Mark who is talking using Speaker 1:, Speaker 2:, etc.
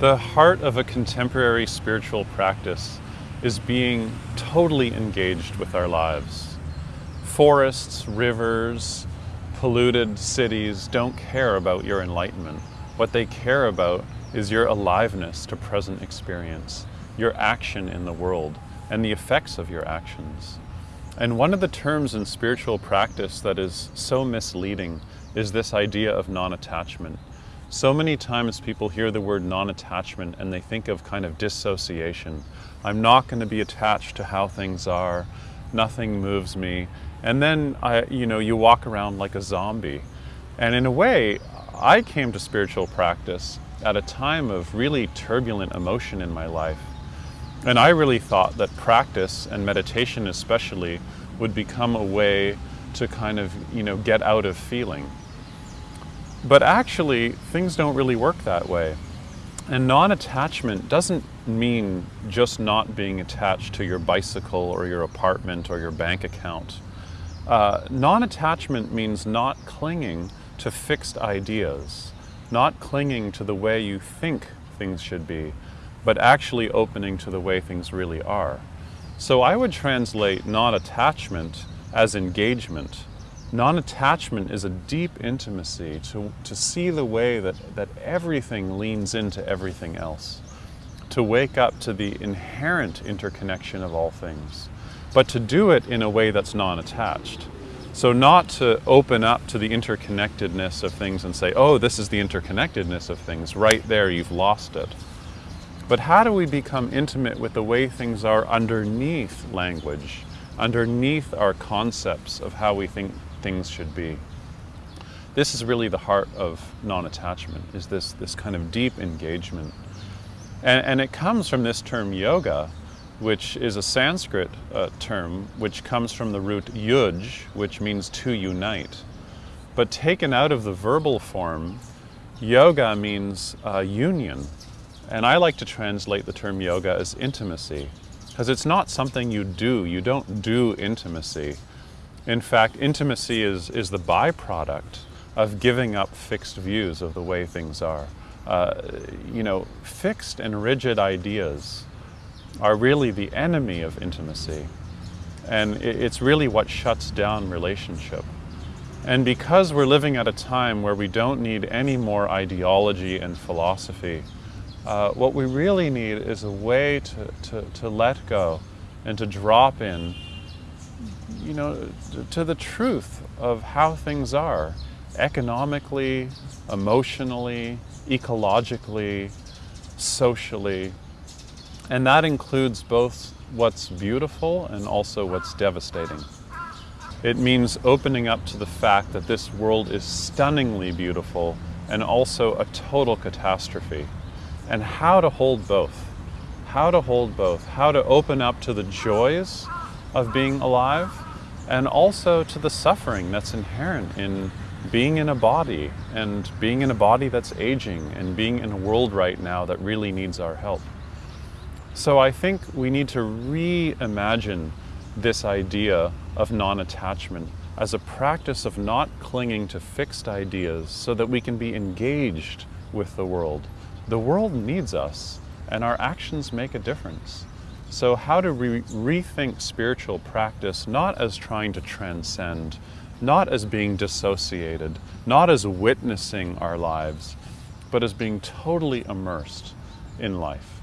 Speaker 1: The heart of a contemporary spiritual practice is being totally engaged with our lives. Forests, rivers, polluted cities don't care about your enlightenment. What they care about is your aliveness to present experience, your action in the world, and the effects of your actions. And one of the terms in spiritual practice that is so misleading is this idea of non-attachment. So many times people hear the word non-attachment and they think of kind of dissociation. I'm not going to be attached to how things are. Nothing moves me. And then, I, you know, you walk around like a zombie. And in a way, I came to spiritual practice at a time of really turbulent emotion in my life. And I really thought that practice and meditation especially would become a way to kind of, you know, get out of feeling. But actually, things don't really work that way. And non-attachment doesn't mean just not being attached to your bicycle or your apartment or your bank account. Uh, non-attachment means not clinging to fixed ideas, not clinging to the way you think things should be, but actually opening to the way things really are. So I would translate non-attachment as engagement Non-attachment is a deep intimacy to, to see the way that, that everything leans into everything else, to wake up to the inherent interconnection of all things, but to do it in a way that's non-attached. So not to open up to the interconnectedness of things and say, oh, this is the interconnectedness of things, right there, you've lost it. But how do we become intimate with the way things are underneath language, underneath our concepts of how we think things should be. This is really the heart of non-attachment, is this, this kind of deep engagement. And, and it comes from this term yoga, which is a Sanskrit uh, term, which comes from the root yuj, which means to unite. But taken out of the verbal form, yoga means uh, union. And I like to translate the term yoga as intimacy, because it's not something you do. You don't do intimacy. In fact, intimacy is, is the byproduct of giving up fixed views of the way things are. Uh, you know, fixed and rigid ideas are really the enemy of intimacy. And it's really what shuts down relationship. And because we're living at a time where we don't need any more ideology and philosophy, uh, what we really need is a way to, to, to let go and to drop in you know, to the truth of how things are economically, emotionally, ecologically, socially. And that includes both what's beautiful and also what's devastating. It means opening up to the fact that this world is stunningly beautiful and also a total catastrophe. And how to hold both. How to hold both. How to open up to the joys of being alive and also to the suffering that's inherent in being in a body and being in a body that's aging and being in a world right now that really needs our help. So I think we need to reimagine this idea of non-attachment as a practice of not clinging to fixed ideas so that we can be engaged with the world. The world needs us and our actions make a difference. So how to re rethink spiritual practice not as trying to transcend, not as being dissociated, not as witnessing our lives, but as being totally immersed in life.